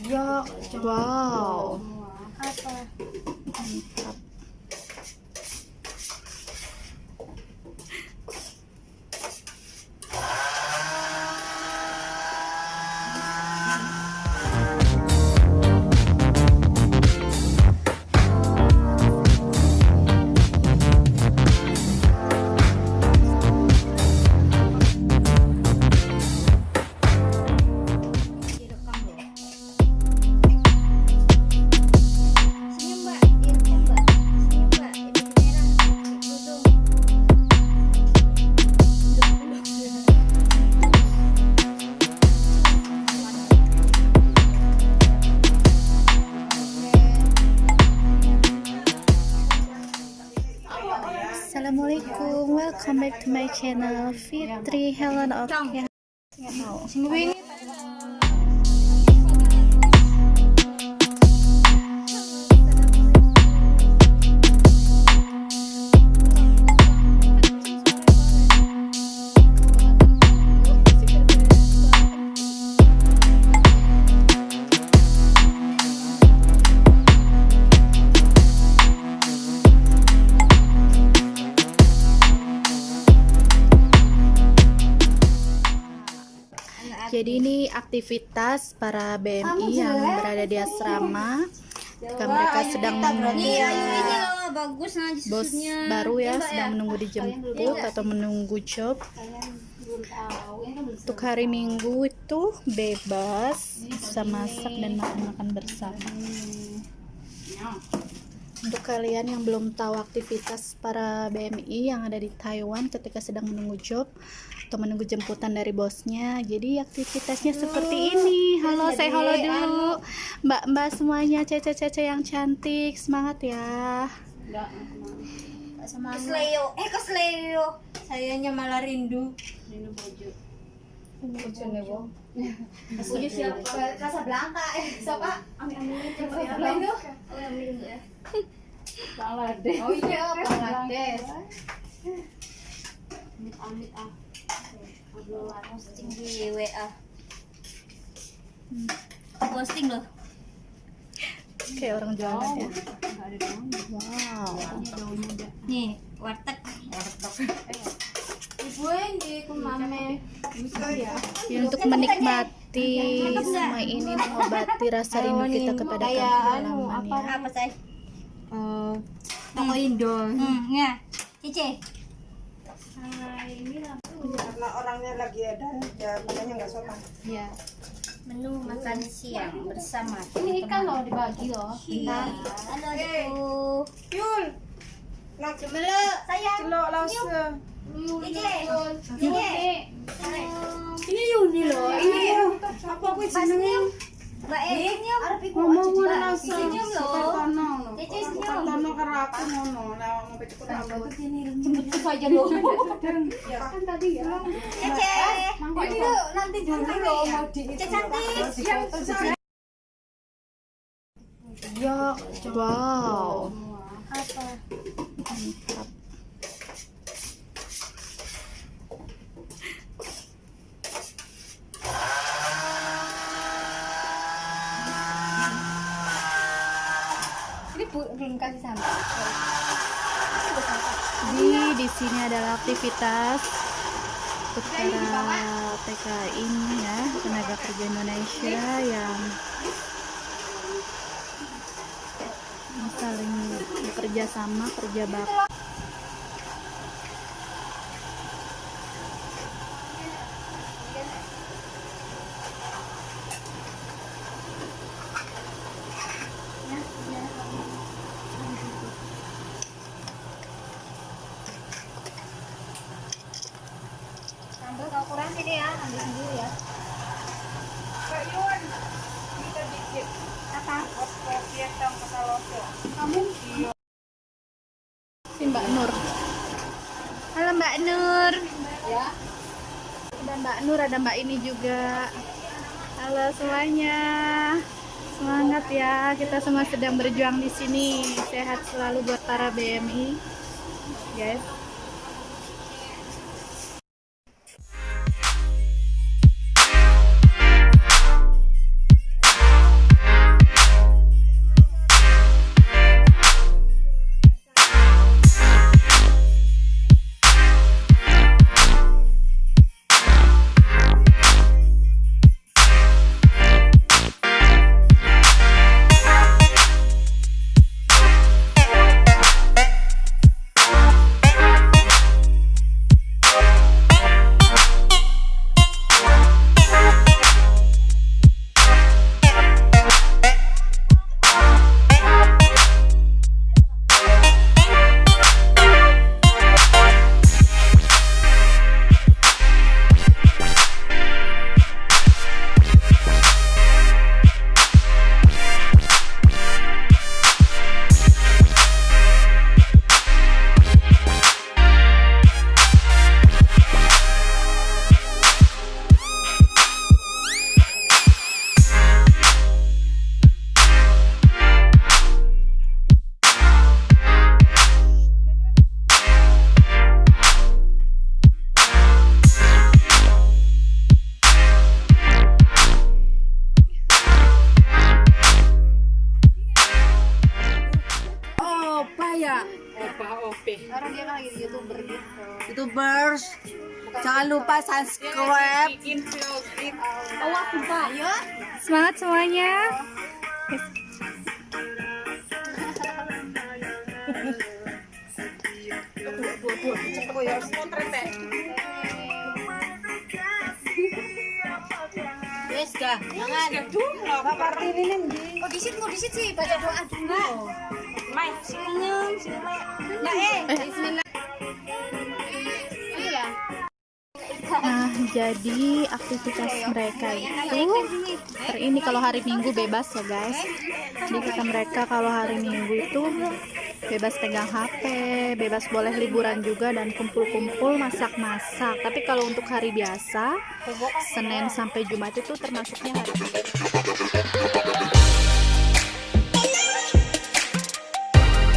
Ya, Wow. apa? Mantap. Welcome back to my channel Fitri Helen. Seminggu Jadi ini aktivitas para BMI yang berada di asrama. Ketika mereka sedang menunggu Iya, loh bagus nah bos baru ya sedang menunggu dijemput atau menunggu job. Untuk hari minggu itu bebas bisa masak dan makan-makan bersama. Untuk kalian yang belum tahu aktivitas para BMI yang ada di Taiwan ketika sedang menunggu job atau menunggu jemputan dari bosnya jadi aktivitasnya seperti ini halo saya halo dulu mbak-mbak semuanya cece-cece yang cantik semangat ya Kesleo, eh kesleo. Sayanya malah rindu. Punya siapa? Rasa Blanka. Eh, siapa? Amin amin. Siapa itu? Oh, amin ya. Bangladesh. Oh iya, Bangladesh. Amit amit ah. Posting di WA. Posting loh. kayak orang jualan ya Enggak ada daun. wow Ini daunnya ada. Nih, warteg. Bisa ya. Ya, untuk menikmati semua ini mengobati rasa rindu kita kepada kampung anu, halaman apa, ya. Apa saya? Eh, toko Indo. Hmm, ya. Cice. Karena orangnya lagi ada ya makanya nggak sopan Iya. Menu makan siang bersama. Ini ikan loh dibagi loh. Iya. Halo, Ibu. Yul nak Cemeluk, sayang. celok lause Cice. Ini. ini Yuni loh ini apa aku jenenge Mbak E, senyum. ngomong Mbak, langsung. Senyum loh. Kartono Cici senyum. Kartono karo aku ngono. Lah mau pecuk rambut. Jemput saja loh. Kan tadi ya. Ini nanti dulu loh mau di Cice cantik. ya wow Apa? mantap kasih sampai. di di sini adalah aktivitas para TKI ini ya tenaga kerja Indonesia yang yang saling bekerja sama kerja bakti ya. Kak Yun kita kesaloso si Mbak Nur. Halo Mbak Nur. Ya. ada Mbak Nur. Ada Mbak ini juga halo semuanya. Semangat ya. Kita semua sedang berjuang di sini. Sehat selalu buat para BMI guys youtubers jangan lupa subscribe. Oh Semangat semuanya. jangan. Disit mau disit sih? Baca doa dulu. Mai. Nah, eh, Nah, jadi aktivitas mereka itu hari ini kalau hari Minggu bebas ya guys. Jadi kata mereka kalau hari Minggu itu bebas pegang HP, bebas boleh liburan juga dan kumpul-kumpul masak-masak. Tapi kalau untuk hari biasa, Senin sampai Jumat itu termasuknya hari Minggu.